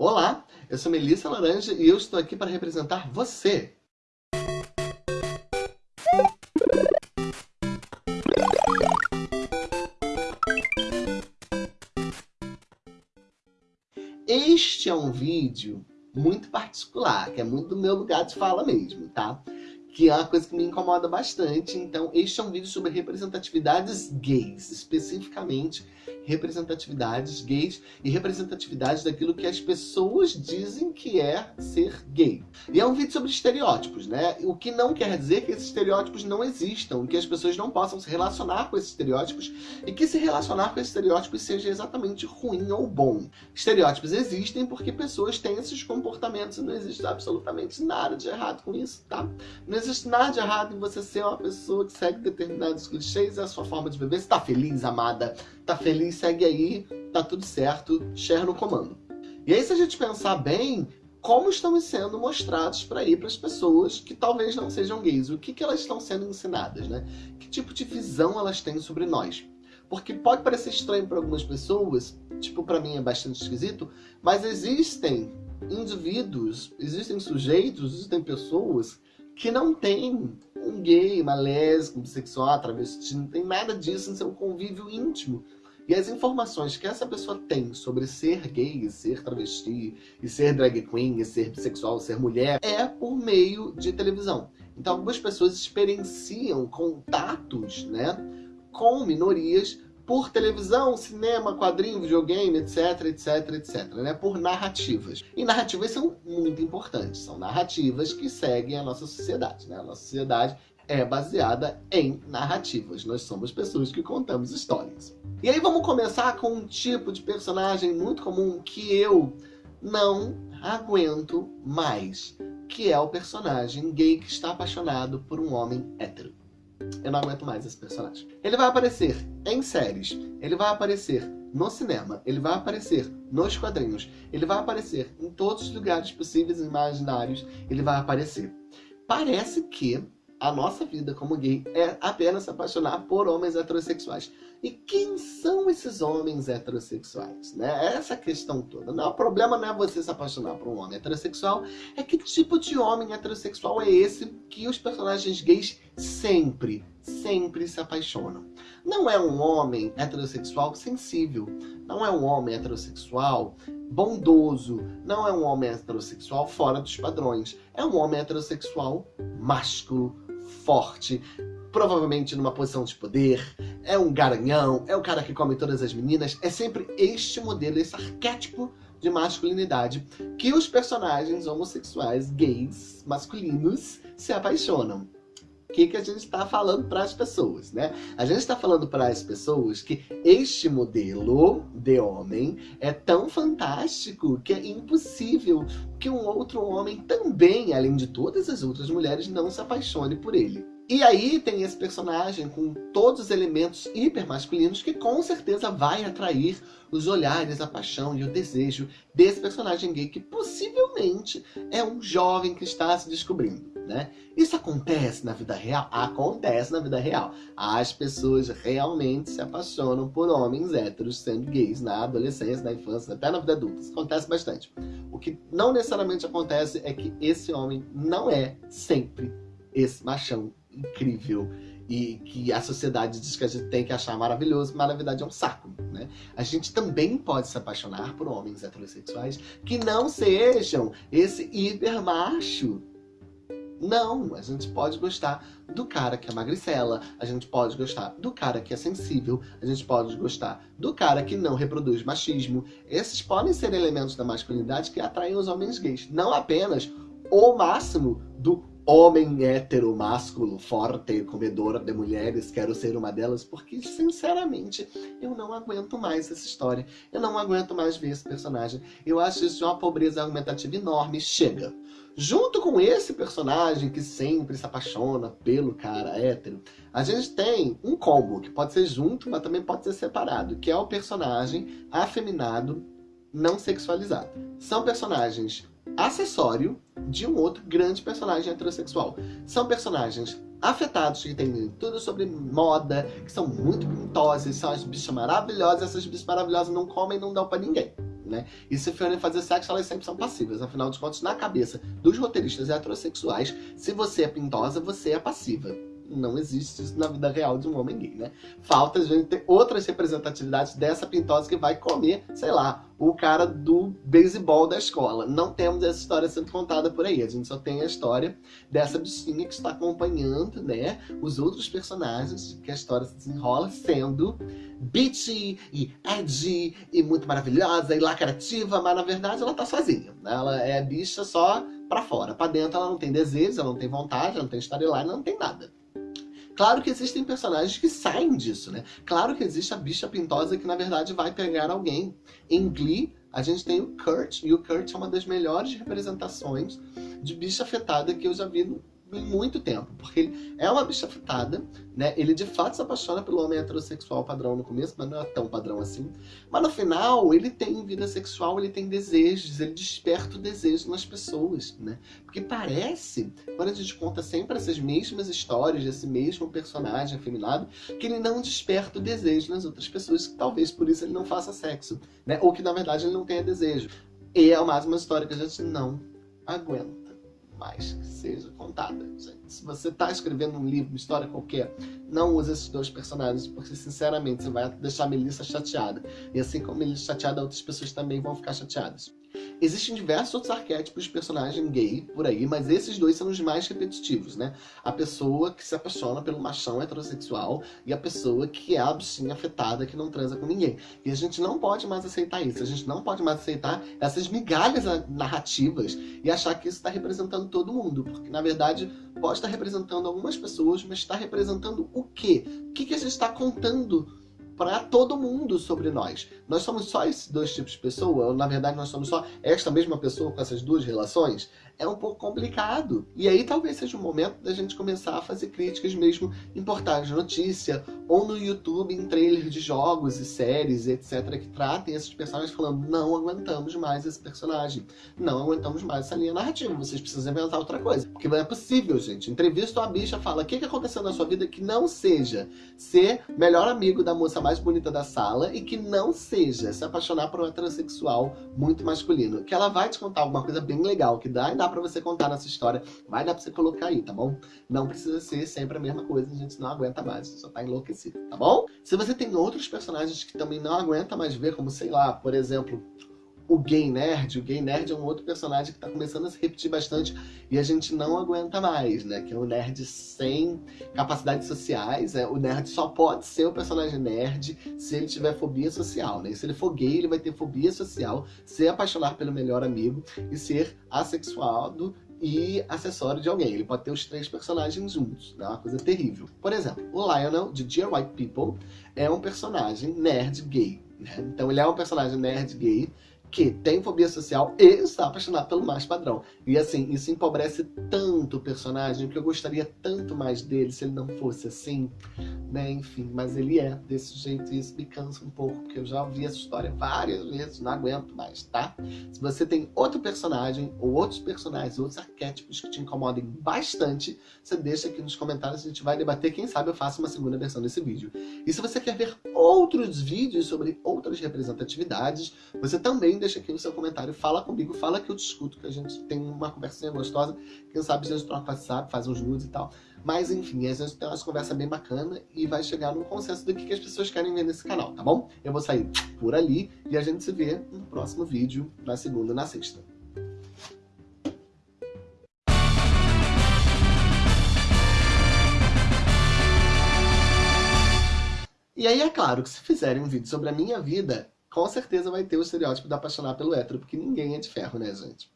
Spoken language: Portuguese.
Olá, eu sou Melissa Laranja e eu estou aqui para representar você. Este é um vídeo muito particular, que é muito do meu lugar de fala mesmo, tá? Que é uma coisa que me incomoda bastante. Então, este é um vídeo sobre representatividades gays, especificamente representatividades gays e representatividades daquilo que as pessoas dizem que é ser gay. E é um vídeo sobre estereótipos, né? O que não quer dizer que esses estereótipos não existam, que as pessoas não possam se relacionar com esses estereótipos e que se relacionar com esses estereótipos seja exatamente ruim ou bom. Estereótipos existem porque pessoas têm esses comportamentos e não existe absolutamente nada de errado com isso, tá? Não existe nada de errado em você ser uma pessoa que segue determinados clichês, é a sua forma de viver. Você tá feliz, amada? Tá feliz, segue aí, tá tudo certo, share no comando. E aí se a gente pensar bem, como estamos sendo mostrados para ir para as pessoas que talvez não sejam gays? O que, que elas estão sendo ensinadas, né? Que tipo de visão elas têm sobre nós? Porque pode parecer estranho para algumas pessoas, tipo para mim é bastante esquisito, mas existem indivíduos, existem sujeitos, existem pessoas que não tem um gay, uma lésbica, um bissexual, travesti, não tem nada disso em seu convívio íntimo. E as informações que essa pessoa tem sobre ser gay, ser travesti, e ser drag queen, e ser bissexual, ser mulher, é por meio de televisão. Então algumas pessoas experienciam contatos né, com minorias por televisão, cinema, quadrinho, videogame, etc, etc, etc, né? Por narrativas. E narrativas são muito importantes, são narrativas que seguem a nossa sociedade, né? A nossa sociedade é baseada em narrativas. Nós somos pessoas que contamos histórias. E aí vamos começar com um tipo de personagem muito comum que eu não aguento mais, que é o personagem gay que está apaixonado por um homem hétero. Eu não aguento mais esse personagem. Ele vai aparecer em séries, ele vai aparecer no cinema, ele vai aparecer nos quadrinhos, ele vai aparecer em todos os lugares possíveis e imaginários, ele vai aparecer. Parece que a nossa vida como gay é apenas se apaixonar por homens heterossexuais. E quem são esses homens heterossexuais? Né? Essa questão toda. Não, o problema não é você se apaixonar por um homem heterossexual, é que tipo de homem heterossexual é esse que os personagens gays sempre, sempre se apaixonam. Não é um homem heterossexual sensível, não é um homem heterossexual bondoso, não é um homem heterossexual fora dos padrões, é um homem heterossexual másculo, forte, provavelmente numa posição de poder, é um garanhão, é o cara que come todas as meninas, é sempre este modelo, esse arquétipo de masculinidade que os personagens homossexuais, gays, masculinos, se apaixonam. O que, que a gente está falando para as pessoas, né? A gente está falando para as pessoas que este modelo de homem é tão fantástico que é impossível que um outro homem também, além de todas as outras mulheres, não se apaixone por ele. E aí tem esse personagem com todos os elementos hiper masculinos que com certeza vai atrair os olhares, a paixão e o desejo desse personagem gay que possivelmente é um jovem que está se descobrindo. Né? Isso acontece na vida real? Acontece na vida real. As pessoas realmente se apaixonam por homens héteros sendo gays na adolescência, na infância, até na vida adulta. Isso acontece bastante. O que não necessariamente acontece é que esse homem não é sempre esse machão incrível e que a sociedade diz que a gente tem que achar maravilhoso, mas na verdade é um saco, né? A gente também pode se apaixonar por homens heterossexuais que não sejam esse hiper macho. Não, a gente pode gostar do cara que é magricela, a gente pode gostar do cara que é sensível, a gente pode gostar do cara que não reproduz machismo. Esses podem ser elementos da masculinidade que atraem os homens gays, não apenas o máximo do homem hétero, másculo, forte, comedor de mulheres, quero ser uma delas, porque, sinceramente, eu não aguento mais essa história. Eu não aguento mais ver esse personagem. Eu acho isso uma pobreza argumentativa enorme. Chega! Junto com esse personagem que sempre se apaixona pelo cara hétero, a gente tem um combo, que pode ser junto, mas também pode ser separado, que é o personagem afeminado não sexualizado. São personagens acessório de um outro grande personagem heterossexual. São personagens afetados, que entendem tudo sobre moda, que são muito pintosas, são as bichas maravilhosas, essas bichas maravilhosas não comem e não dão pra ninguém. né? E se forem fazer sexo, elas sempre são passivas. Afinal de contas, na cabeça dos roteiristas heterossexuais, se você é pintosa, você é passiva não existe isso na vida real de um homem gay, né? Falta a gente ter outras representatividades dessa pintosa que vai comer, sei lá, o cara do beisebol da escola. Não temos essa história sendo contada por aí. A gente só tem a história dessa bichinha que está acompanhando, né, os outros personagens que a história se desenrola sendo bitchy e edgy e muito maravilhosa e lacrativa, mas na verdade ela tá sozinha. Ela é bicha só pra fora. Pra dentro ela não tem desejo, ela não tem vontade, ela não tem storyline, ela não tem nada. Claro que existem personagens que saem disso, né? Claro que existe a bicha pintosa que, na verdade, vai pegar alguém. Em Glee, a gente tem o Kurt, e o Kurt é uma das melhores representações de bicha afetada que eu já vi no muito tempo, porque ele é uma bicha afetada, né? Ele de fato se apaixona pelo homem heterossexual padrão no começo, mas não é tão padrão assim. Mas no final, ele tem vida sexual, ele tem desejos, ele desperta o desejo nas pessoas, né? Porque parece, quando a gente conta sempre essas mesmas histórias desse mesmo personagem afeminado, que ele não desperta o desejo nas outras pessoas, que talvez por isso ele não faça sexo, né? Ou que na verdade ele não tenha desejo. E é mais uma história que a gente não aguenta mais que seja contada. Gente. Se você está escrevendo um livro, uma história qualquer, não use esses dois personagens, porque sinceramente você vai deixar a Melissa chateada. E assim como a Melissa chateada, outras pessoas também vão ficar chateadas. Existem diversos outros arquétipos de personagem gay por aí, mas esses dois são os mais repetitivos, né? A pessoa que se apaixona pelo machão heterossexual e a pessoa que é a bichinha afetada que não transa com ninguém. E a gente não pode mais aceitar isso, a gente não pode mais aceitar essas migalhas narrativas e achar que isso está representando todo mundo, porque na verdade pode estar representando algumas pessoas, mas está representando o quê? O que, que a gente está contando para todo mundo sobre nós. Nós somos só esses dois tipos de pessoa, ou na verdade nós somos só esta mesma pessoa com essas duas relações, é um pouco complicado. E aí talvez seja o momento da gente começar a fazer críticas mesmo em portais de notícia, ou no YouTube, em trailers de jogos e séries, etc, que tratem esses personagens falando, não aguentamos mais esse personagem, não aguentamos mais essa linha narrativa, vocês precisam inventar outra coisa. Porque não é possível, gente. Entrevista uma bicha, fala, o que, que aconteceu na sua vida que não seja ser melhor amigo da moça mais bonita da sala e que não seja se apaixonar por um heterossexual muito masculino. Que ela vai te contar alguma coisa bem legal, que dá e dá para você contar nessa história. Vai dar para você colocar aí, tá bom? Não precisa ser sempre a mesma coisa, a gente não aguenta mais, só tá enlouquecido, tá bom? Se você tem outros personagens que também não aguenta mais ver, como sei lá, por exemplo, o Gay Nerd. O Gay Nerd é um outro personagem que tá começando a se repetir bastante e a gente não aguenta mais, né? Que é o nerd sem capacidades sociais. É, o nerd só pode ser o personagem nerd se ele tiver fobia social, né? E se ele for gay, ele vai ter fobia social, se apaixonar pelo melhor amigo e ser assexuado e acessório de alguém. Ele pode ter os três personagens juntos, né? Uma coisa terrível. Por exemplo, o Lionel, de Dear White People, é um personagem nerd gay. Né? Então ele é um personagem nerd gay que tem fobia social e está apaixonado pelo mais padrão. E assim, isso empobrece tanto o personagem, que eu gostaria tanto mais dele se ele não fosse assim, né? Enfim, mas ele é desse jeito e isso me cansa um pouco, porque eu já ouvi essa história várias vezes, não aguento mais, tá? Se você tem outro personagem, ou outros personagens, outros arquétipos que te incomodem bastante, você deixa aqui nos comentários, a gente vai debater, quem sabe eu faço uma segunda versão desse vídeo. E se você quer ver outros vídeos sobre outras representatividades, você também deixa aqui o seu comentário, fala comigo, fala que eu discuto, que a gente tem uma conversinha gostosa, quem sabe a gente troca WhatsApp, faz uns nudes e tal. Mas enfim, a gente tem uma conversa bem bacana e vai chegar num consenso do que as pessoas querem ver nesse canal, tá bom? Eu vou sair por ali e a gente se vê no próximo vídeo, na segunda e na sexta. E aí é claro que se fizerem um vídeo sobre a minha vida, com certeza vai ter o estereótipo de apaixonar pelo hétero, porque ninguém é de ferro, né, gente?